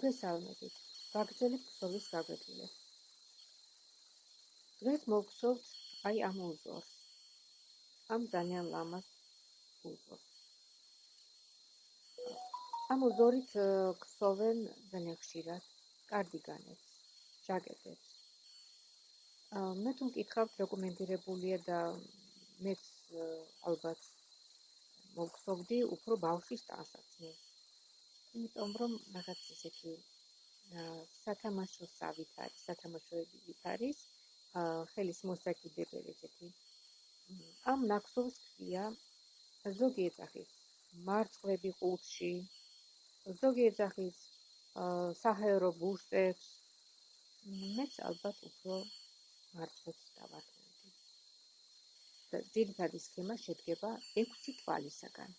მოგესალმებით. ვაგრძელებ ქსოვის გაკვეთილებს. დღეს მოგხსოვთ აი ამ უზორს. ამ ძალიან ლამაზ უზორს. ამ უზორით ქსოვენ ძალიან ხშირად კარდიგანებს, ჟაკეტებს. მე თუ მკითხავთ დოკუმენტირებულია და მეც ალბათ მოგხსოვდი უფრო ბავშვის ტანსაცმელს. იმიტომ რომ რაღაც ისეთი სათამაშო სავით არის, სათამაშოებით არის, ხელის მოსაკიდებელი ესეთი. ამ ნაკსოვს ქვია ზოგი ეძახის მარწყვები ყუთში, ზოგი ეძახის საჰაერო ბურსებს. მეც ალბათ უფრო მარწყვებს დავარქმევდი. და ძირითადი სქემა შედგება 6 თვალისაგან.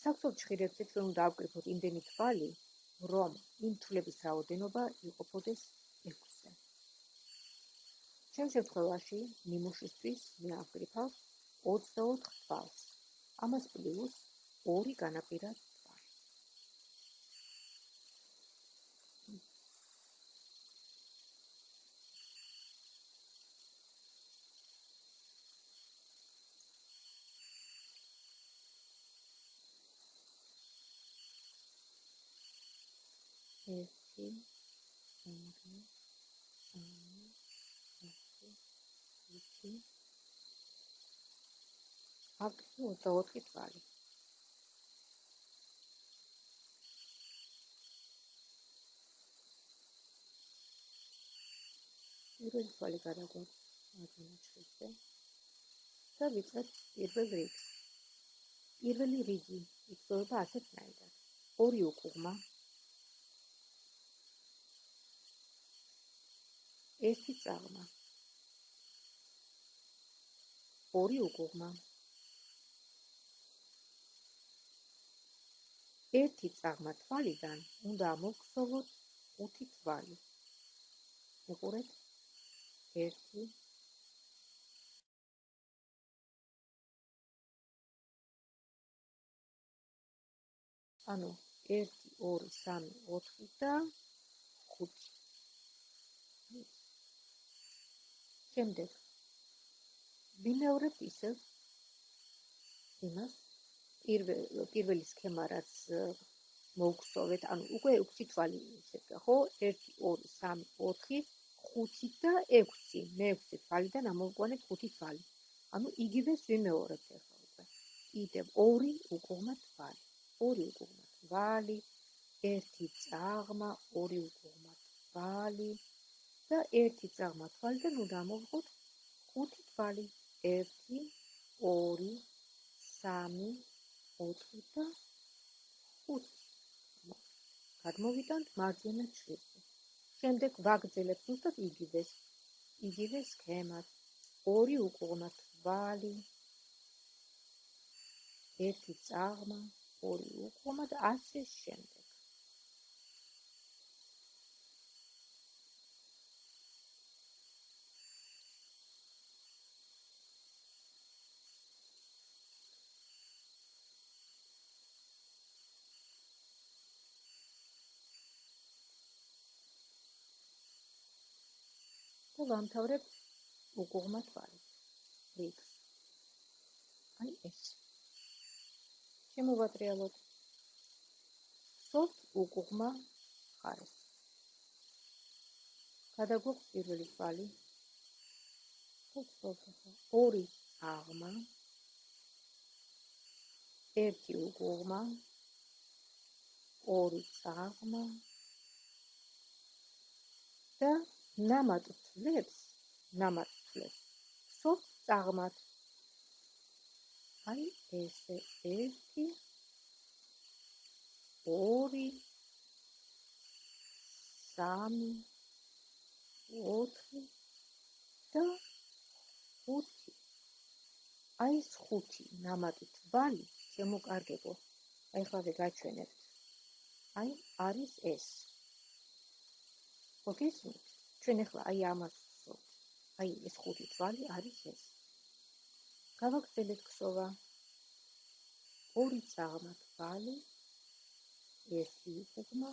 საქსოვ ჭხირებთ რომ დაავკრიფოთ იმდენი თვალი, რომ იმ თვლების რაოდენობა იყოფოდეს 6-ზე. ჩემ შემთხვევაში ნიმუშისთვის მე ავკრიფავ 24 თვალს. ამას პლუს 2 განაპირა თვალი. ერთი ორი სამი ათი აქ 24 თვალი პირველი თვალი გადაგვაქვს მაგნიჩზე და ვიწყებთ პირველ რიგს. პირველი რიგი იწოება ასეთნაირად ორი უკუღმა ერთი წაღმა ორი უკუღმა. ერთი წაღმა თვალიდან უნდა მოგხსოვოთ ხუთი თვალი. მიყურეთ? ერთი. ანუ 1 2 3 4 და 5 შემდეგ ვიმეორებთ ისევ იმას პირველ პირველი სქემა რაც მოგხსოვეთ ანუ უკვე 6 თვალი ისეთი ხო? 1 2 3 4 5 და 6 მე-6 თვალიდან ამოვყვანეთ 5 თვალი. ანუ იგივეს ვიმეორებთ ახლა უკვე. კიდევ 2 უკუღმა თვალი. 2 უკუღმა თვალი 1 წაღმა 2 უკუღმა თვალი და ერთი წაღმა თვალიდან უნდა მოვყოთ ხუთი თვალი. 1 2 3 4 და 5 გადმოვიტანთ მარჯვენა ჩრდილო შემდეგ ვაგრძელებთ უბრალოდ იგივეს იგივე სქემას. ორი უკუღმა თვალი. ერთი წაღმა ორი უკუღმა და ასე შემდეგ და ვამთავრებთ უკუღმა თვალით. რიგს. აი ეს. შემოვატრიალოთ. სოფ უკუღმა ხარეს. გადაგვაქვს პირველი თვალი. ორი აღმა. ერთი უკუღმა. ორი აღმა. და ნამატ თლებს ნამატ თლებს სოფ წაღმათ აი ესე ერთი ორი სამი ოთხი და ხუთი. აი ეს ხუთი ნამატი თვალი შემოკარგებო. აი ხავე გაჩვენებთ. აი არის ეს. მოგესმით ჩვენ ახლა აი ამას აი ეს ხუთი თვალი არის ეს. გავაგრძელეთ ქსოვა ორი წაღმა თვალი ერთი უკუღმა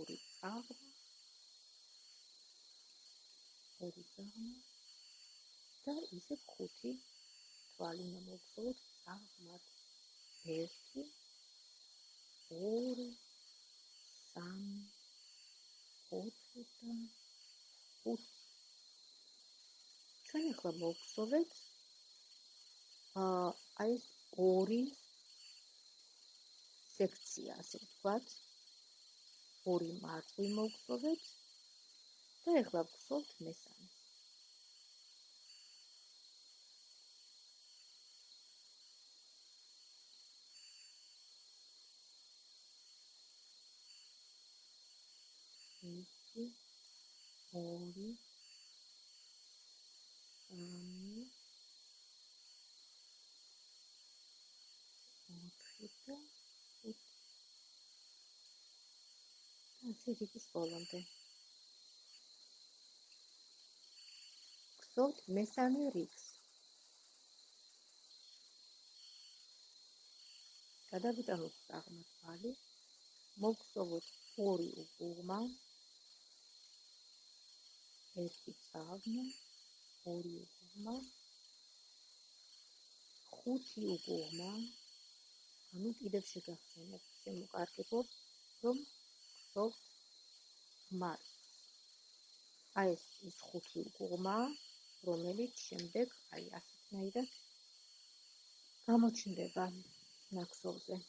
ორი წაღმა ორი წაღმა და ისე ხუთი თვალი მოვხსოვოთ წაღმად ერთი ორი სამი ოთხი და ხუთი ჩვენ ახლა მოვხსოვეთ აა აი ეს ორი სექცია, ასე ვთქვათ. ორი მარტივი მოვხსოვეთ და ეხლა ვხსოვთ მესამე. ორი, სამი, ოთხი და ასე რიგის ბოლომდე. გსოვთ მესამე რიგს. გადავიტანოთ აღმართვალი. მოგსოვოთ ორი უღმა. ერთი წაღმა, ორი უღმა. ხუთი უღმა. ანუ კიდევ შეგახსენებთ, შემოკარგებობ, რომ გსოვთ მას. აი ეს ის ხუთი უგუღმა, რომელიც შემდეგ აი ასეთნაირად გამოჩნდება ნაკსოვზე.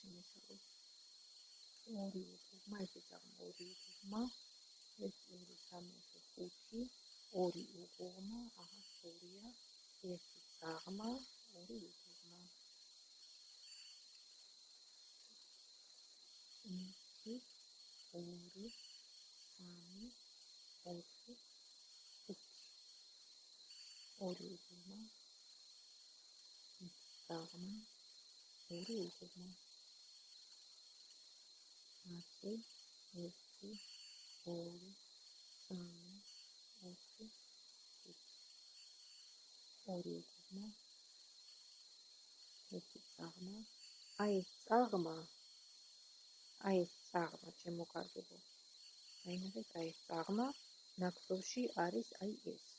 შემოსავლა. ორი უკუღმა, ესე წაღმა ორი უკუღმა, ეს ორი სამი ხუთი, ორი უკუღმა, აჰა, ორია, ერთი წაღმა, ორი უკუღმა. ერთი, ორი, სამი, ოთხი, ორი ერთი წაღმა, ორი უკუღმა. ათი, ერთი, ორი, სამი, ოთხი, ხუთი. ორი უკუღმა. ერთი წაღმა. აი ეს წაღმა. აი ეს წაღმა შემოკარგებო. აი ნახეთ, აი ეს წაღმა ნაკსოვში არის აი ეს.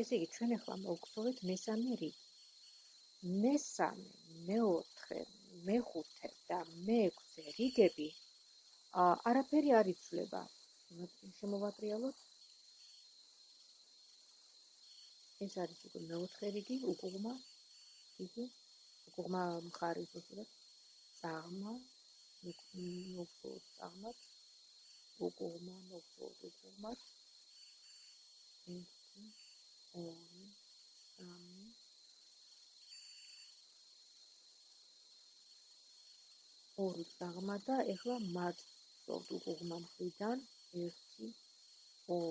ესე იგი ჩვენ ახლა მოვგზავნეთ მესამე რიგი. მესამე, მეოთხე, მეხუთე და მეექვსე რიგები ა არაფერი არ იცვლება. შემოვატრიალოთ. ეს არის უკვე მეოთხე რიგი, უკუღმა რიგი. უკუღმა მხარის უბრალოდ წაღმა, მოგწოთ წაღმად. უკუღმა უკუღმად. ერთი ორი, სამი, ორი წაღმა და ეხლა მათ სწორ უღმა მხრიდან 1 2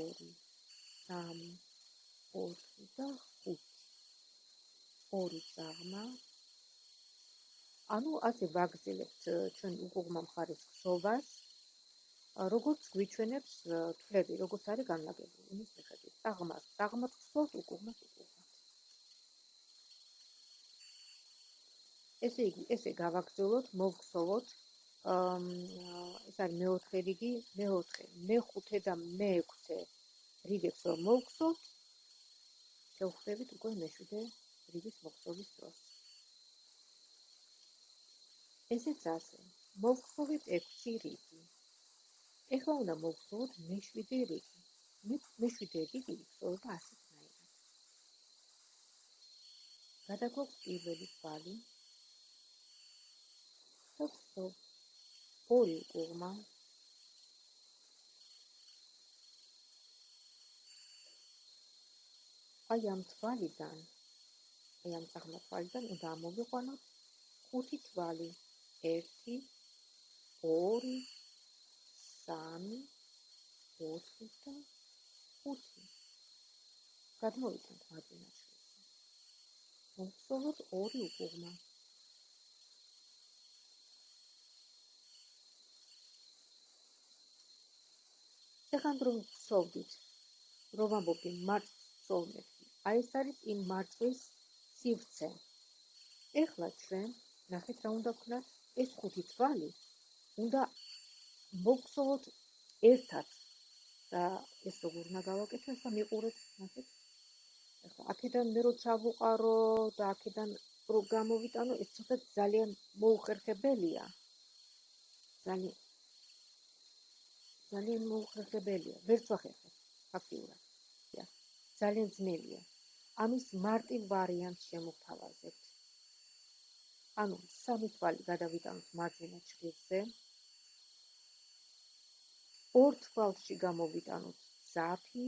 3 4 და 5 ორი წაღმა. ანუ ასე ვაგზელებთ ჩვენ უღმა მხარის ხსოვას როგორც გვიჩვენებს თვლები, როგორც არის განლაგებული იმის მიხედვით. წაღმას ხსოვთ უკუღმას უკუღმას. ესე იგი, ესე გავაგრძელოთ, მოვხსოვოთ. ეს არის მეოთხე რიგი, მეოთხე, მეხუთე და მეექვსე რიგებს რომ მოვხსოვთ, შევხვდებით უკვე მეშვიდე რიგის მოხსოვის დროს. ესეც ასე. მოვხსოვით 6 რიგი. ეხლა უნდა მოვხსოვოთ მეშვიდე რიგი. მე მეშვიდე რიგი ვხსოვება ასეთნაირად. გადაგვაქვს პირველი თვალი. ხსოვ ორი კუღმა. აი ამ თვალიდან აი ამ წაღმა თვალიდან უნდა ამოვიყვანოთ ხუთი თვალი. 1 2 3 4 და 5 გადმოვიტანთ მარჯვენა შვილზე მოვსწავლოთ ორი უკუღმა. ეხან რომ ვსოვდით რომ ამბობი მარცხოლმეთი აი ეს არის იმ მარცხის სივრცე. ეხლა ჩვენ ნახეთ რა უნდა ვქნათ ეს ხუთი თვალი უნდა მოგხსოვოთ ერთად და ეს როგორ უნდა გავაკეთო ახლა მიყურეთ ნახეთ. ახლა აქედან მე რო ჩავუყარო და აქედან რო გამოვიტანო ეს ცოტა ძალიან მოუხერხებელია. ძალიან ძალიან მოუხერხებელია. ვერც ვახერხებ ფაქტიურად. ძალიან ძნელია. ამის მარტივ ვარიანტს შემოვთავაზებთ ანუ სამი თვალი გადავიტანოთ მარჯვენა ჩრდილზე ორ თვალში გამოვიტანოთ ზაფი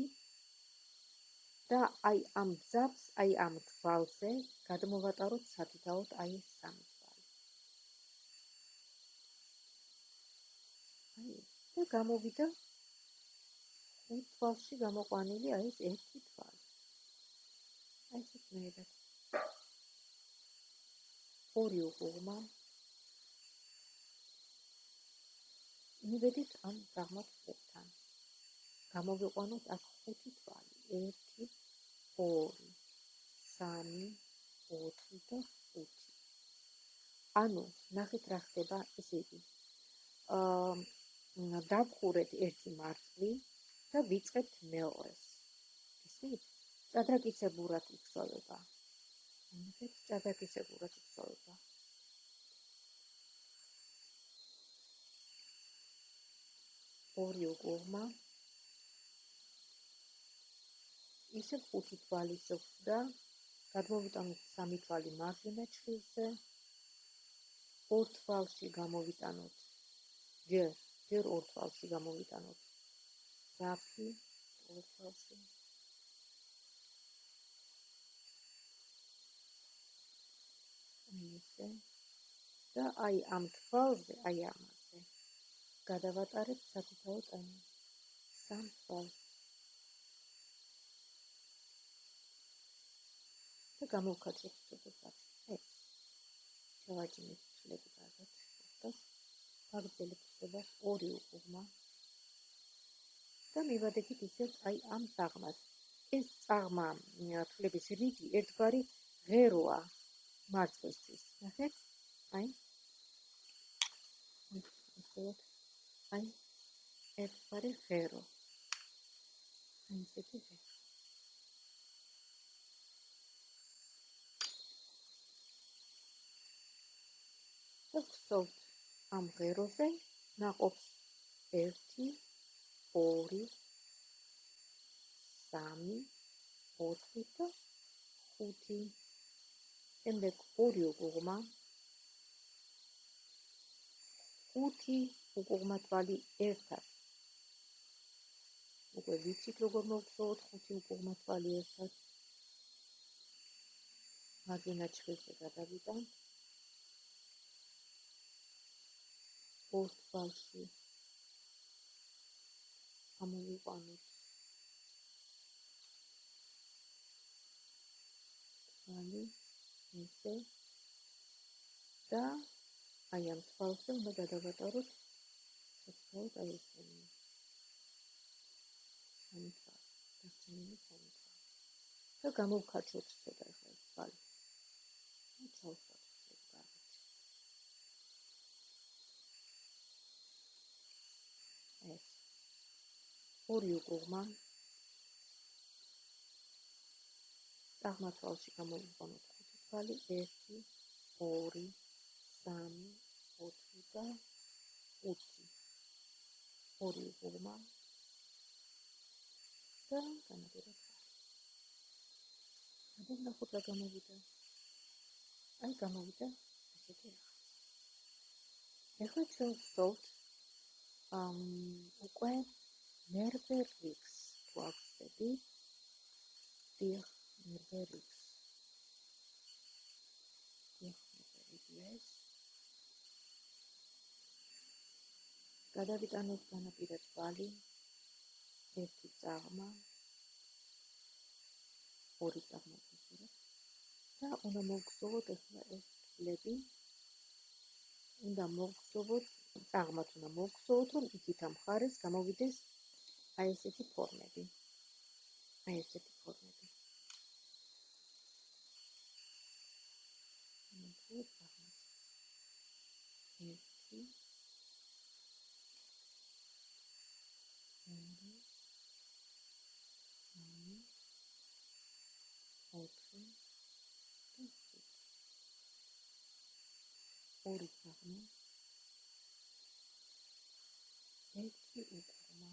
და აი ამ ზაფს აი ამ თვალზე გადმოვატაროთ სადიდაოდ აი ეს სამი თვალი. აი და გამოვიდა ხუთ თვალში გამოყვანილი აი ეს ერთი თვალი. აი ეს მეერად ორი უღმა მივედით ამ გაღმოთებთან გამოვიყვანოთ აქ ხუთი თვალი. 1 2 3 4 და 5 ანუ ნახეთ რა ხდება ესე იგი აა დავხურეთ ერთი მარწვი და ვიწყებთ მეორეს. ისეთ ჭადრაკიცებურად იხსოვება ამით ჭადაკისებურად იწოვება. ორი უკუღმა ისე ხუთი თვალი შეხვდა გადმოვიტანოთ სამი თვალი მარჯვენა ჩხილზე ორ თვალში გამოვიტანოთ ჯერ ჯერ ორ თვალში გამოვიტანოთ. საფი ორ თვალში. ისე და აი ამ თვალზე, აი ამაზე გადავატარებ საკუთარ ტანი. სამ თვალს. და გამოვხატეთ ცოტა. აი. შევაჭინეთ ცლები კარგად. და ფაგდელი ხდება ორი უკუღმა. და მივადებით ისე აი ამ წაღმას. ეს წაღმა თვლების რიგი ერთგვარი ღეროა. მარცხისთვის. ნახეთ? აი. ისეთ. აი. ერთგვარი ღერო. აი ესეთი ღერო. ხსოვთ ამ ღეროზე ნაყოფს 1 2 3 4 და 5 შემდეგ ორი უკუღმა თვალი ერთად. უკვე ვიცით როგორ მოვხსოვოთ ხუთი უკუღმა თვალი ერთად? მარჯვენა ჩხილზე გადავიდან ორ თვალში ამოვიყვანოთ. თვალი ისე და აი ამ თვალზე უნდა გადავატაროთ საკუთარ აი ეს სამი თვალი დასწინებული სამი თვალი და გამოვხაჩოთ ცოტა ახლა ეს თვალი და ჩავხატოთ ეს. ორი უკუღმა აღმათვალში გამოვიყვანოთ თვალი 1 2 3 4 და 5 ორი უღმა და განაპირა თვალი და ნახოთ რა გამოვიდა? აი გამოვიდა ესეთი ახლა ჩვენ ვსოვთ ამ უკვე ნერვერიქს გვაქვს დიახ ნერვერიქს ეს გადავიტანოთ განაპირა თვალი ერთი წაღმა ორი წაღმა გასურათ და უნდა მოგხსოვოთ ახლა ეს ფლები. უნდა მოგხსოვოთ წაღმათ უნდა მოგხსოვოთ რომ იქით ამ ხარეს გამოვიდეს აი ესეთი ფორმები. აი ესეთი ფორმები მოგხსოვოთ წაღმათ ერთი ოთხი და ხუთი. ორი საღმა. ერთი უკრმა.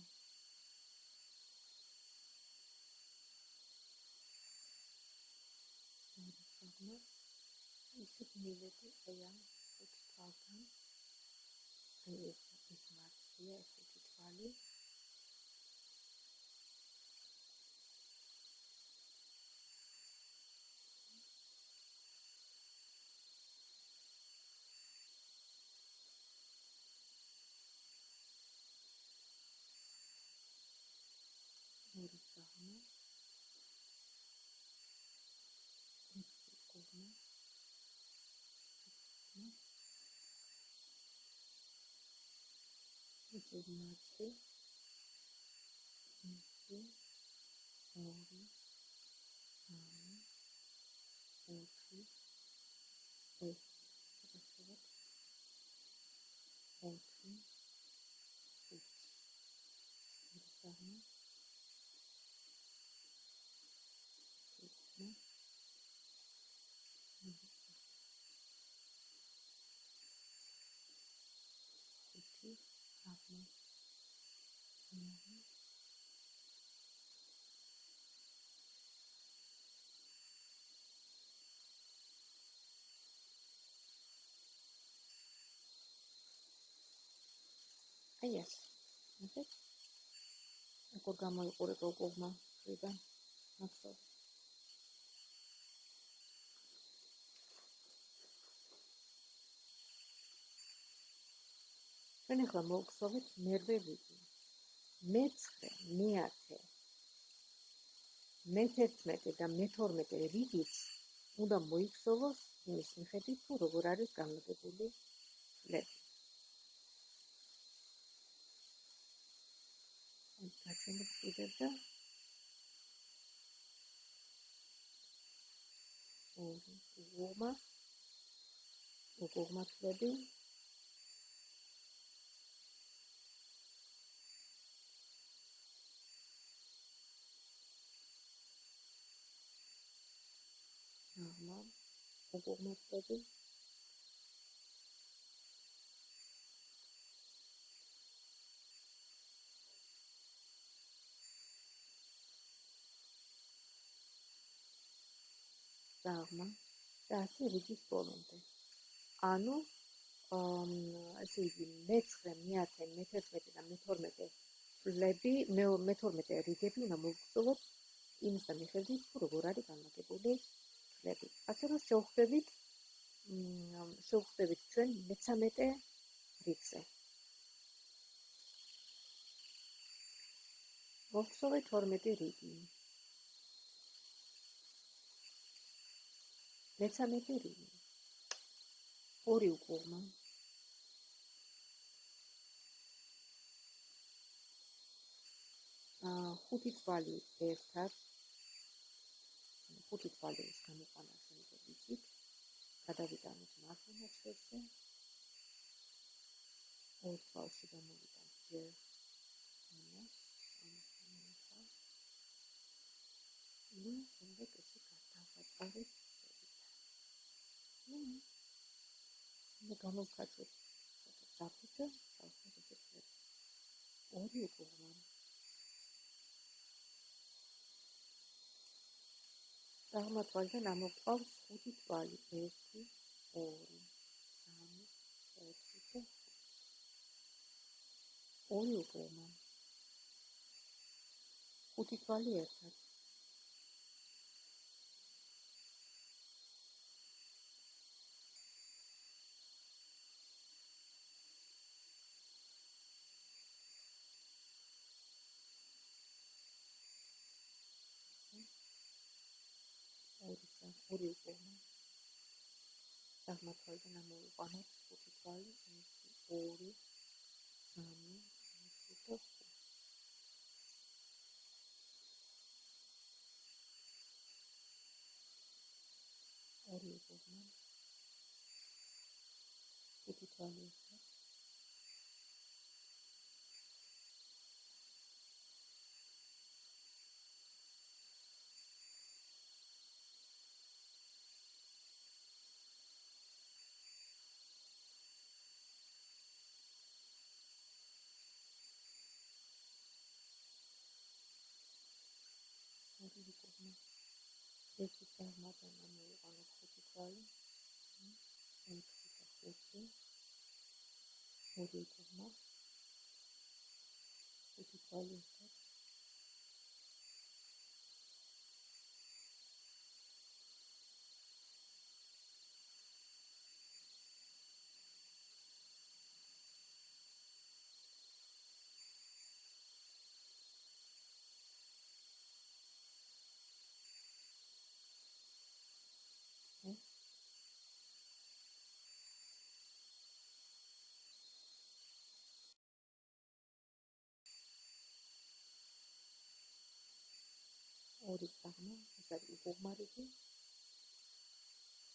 ორი საღმა. ისე მივედი აი ამ ხუთ თვალთან. აი ეს ის მარცხია, ეს ხუთი თვალი. ორი საღმა ერთი კუღმა ერთი მარტი ერთი ორი სამი ოთხი ეს გადასწრებით ოთხი ხუთი საღმა აბა აი ეს ნახეთ როგორ გამოიყურება უკუღმა ფრიდან მახსოვს ჩვენ ახლა მოვხსოვეთ მერვე რიგი. მე-9, მე-10. მე-11 და მე-12 რიგიც უნდა მოიხსოვოს იმის მიხედვით, თუ როგორ არის განლაგებული ფლები. აი, გაჩვენებ კიდევ და ორი, უღმა, უღმა ფლები, უკუღმართები აღმა და ასე რიგის ბოლომდე. ანუ ასე იგი მე-9, მე-10, მე-11 და მე-12 ფლები, მე-12 რიგები უნდა მოვხსოვოთ იმის მიხედვით, თუ როგორ არის განლაგებული ფლები. ასე რომ შევხვდებით შევხვდებით ჩვენ მე-13 რიგზე. მოვხსოვეთ 12 რიგი. მე-13 რიგი. ორი უკუღმა. აა ხუთი თვალი ერთად ხუთი თვალის გამოყანა შემდეგ ვიცით გადავიტანოთ მარცხენა წესზე ორ თვალში გამოვიტანთ ჯერ ამას ამას. ნუ შემდეგ ესე გადავაწყარეთ ნუ ნუ გამოვკაცოთ საფუძე საფუძე ორი უკუღმა აღმათვალიდან ამოყავს ხუთი თვალი 1 2 3 4 და ორი უკრემა ხუთი თვალი ერთად ორი უკურმა აღმართვალიდან ამოვიყვანოთ ხუთი თვალი, ერთი, ორი, სამი, ერთი და ხუთი. ორი უკურმა ხუთი თვალი ერთად ორი კუბმა ერთი წარმატება მოვიყანოთ ხუთი თვალი ერთი და ხუთი ორი კუბმა ხუთი თვალი ერთად ორი წაღმა, ეს არის უგუმარიგი.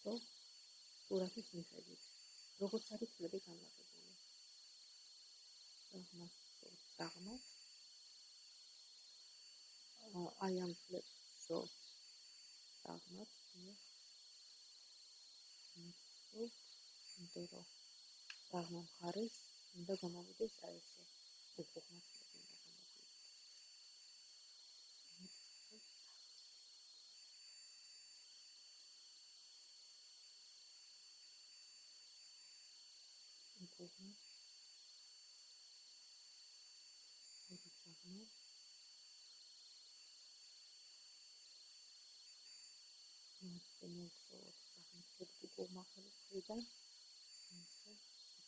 და სურათის მიხედვით, როგორც არის ფლები განლაგებული. წაღმა, წაღმა. აი ამ ფლებს სო წაღმა, ნუ, ინტერო. წაღმა მხარეს უნდა გამოვიდეს აი ესე. უგუმარიგი. კუღმა ორი წაღმა სახელმწიფო კუღმა ხელიდან ისე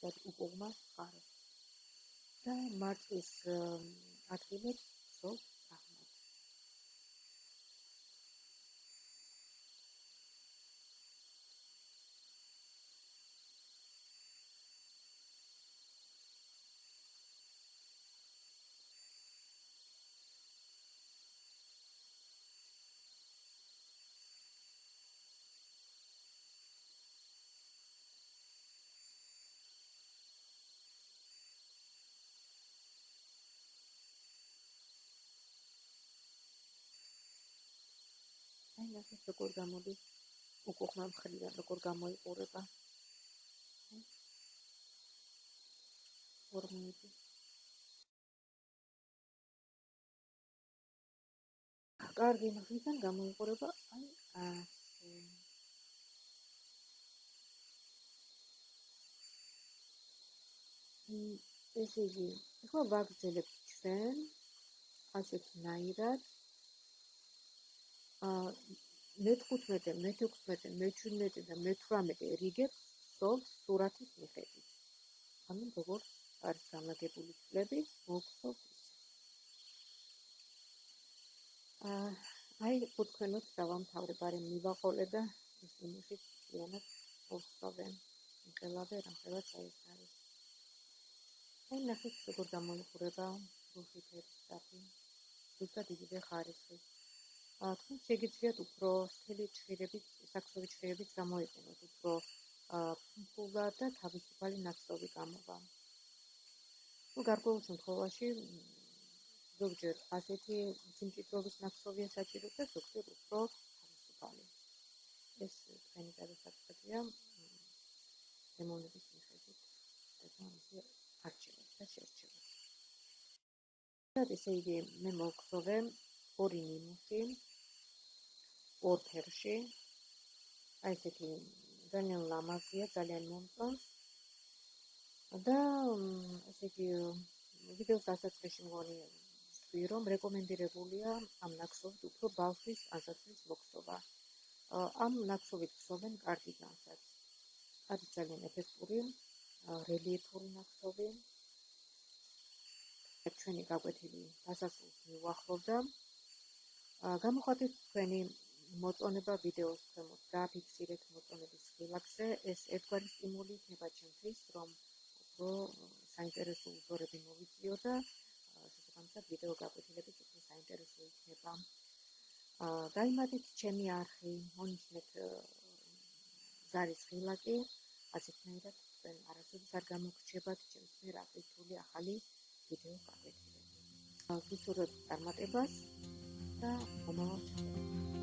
ეს უკუღმა ხარე და მართვის ადგილებს ზოგ ნახეთ როგორ გამოდის უკუღმა მხრიდან როგორ გამოიყურება? ფორმები კარგი მხრიდან გამოიყურება აი ასე ესე იგი ახლა ვაგრძელებთ ჩვენ ასეთ ნაირად მე-15, მე-16, მე-17 და მე-18 რიგებს სწორ სურათის მიხედვით. ანუ როგორ არის განლაგებული წლები, მოგხსოვთ ის. აა აი თქვენოთ დავამთავრე ბარი მივაყოლე და ის იმისი ციანად მოსწავე. მიყელავე რა ხელა წაის არის. აი ნახეთ როგორ გამოიყურება რუსი ფერსტაფი. ზუსტად იგივე ხარისხის. თქვენ შეგიძლიათ უფრო სქელი ჭირებით, საქსოვი ჭირებით გამოიყენოთ უფრო ფუნქულა და თავისუფალი ნაკსოვი გამოვა. ну გარკვეულ შემთხვევაში ზოგჯერ ასეთი სიმჭიდროვის ნაკსოვია საჭირო და ზოგჯერ უფრო თავისუფალი. ეს თქვენი გადასაწყვეტია დემონების მიხედვით. ეს ამისი არჩევა და შერჩევა. და ესე იგი მე მოგხსოვე ორი ნიმუში ორ ფერში. აი ესეთი ძალიან ლამაზია, ძალიან მომწონს. და ესე იგი ვიდეოს დასაწყისში მგონი ვთქვი, რომ რეკომენდირებულია ამ ნაკსოვით უფრო ბავშვის ასაცრის მოხსობა. ამ ნაკსოვით ხსოვენ კარდიგანსაც. არის ძალიან ეფექტური, რელიეფური ნაკსოვი. ჩვენი გაკვეთილი დასასრულს მივახლოვდა. გამოხატეთ თქვენი მოწონება ვიდეოს ქვემოთ დააფიქსირეთ მოწონების ხილაკზე. ეს ერთგვარი სტიმული იქნება ჩემთვის, რომ უფრო საინტერესო უძორები მოვიწიო და შესაბამისად ვიდეო გაკვეთილებით უფრო საინტერესო იქნება. აა გამიმართეთ ჩემი არხი, მონიშნეთ ზარის ხილაკი, ასეთნაირად თქვენ არასოდეს არ გამოგრჩებათ ჩემს მიერ აკეთებული ახალი ვიდეო გაკვეთილები. აა გისურვებთ წარმატებას და მომავალ ჩატარებას.